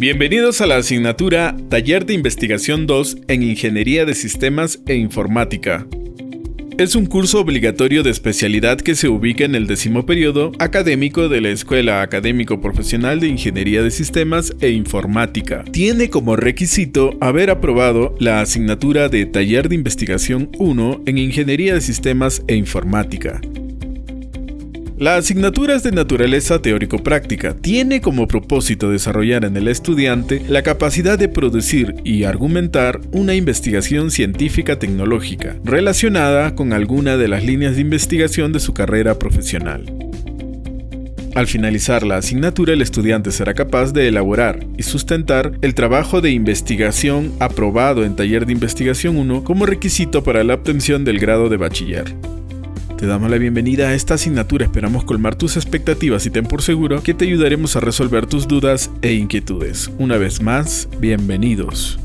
Bienvenidos a la asignatura Taller de Investigación 2 en Ingeniería de Sistemas e Informática. Es un curso obligatorio de especialidad que se ubica en el décimo periodo académico de la Escuela Académico Profesional de Ingeniería de Sistemas e Informática. Tiene como requisito haber aprobado la asignatura de Taller de Investigación 1 en Ingeniería de Sistemas e Informática. La asignatura es de naturaleza teórico-práctica. Tiene como propósito desarrollar en el estudiante la capacidad de producir y argumentar una investigación científica tecnológica relacionada con alguna de las líneas de investigación de su carrera profesional. Al finalizar la asignatura, el estudiante será capaz de elaborar y sustentar el trabajo de investigación aprobado en Taller de Investigación 1 como requisito para la obtención del grado de bachiller. Te damos la bienvenida a esta asignatura, esperamos colmar tus expectativas y ten por seguro que te ayudaremos a resolver tus dudas e inquietudes. Una vez más, bienvenidos.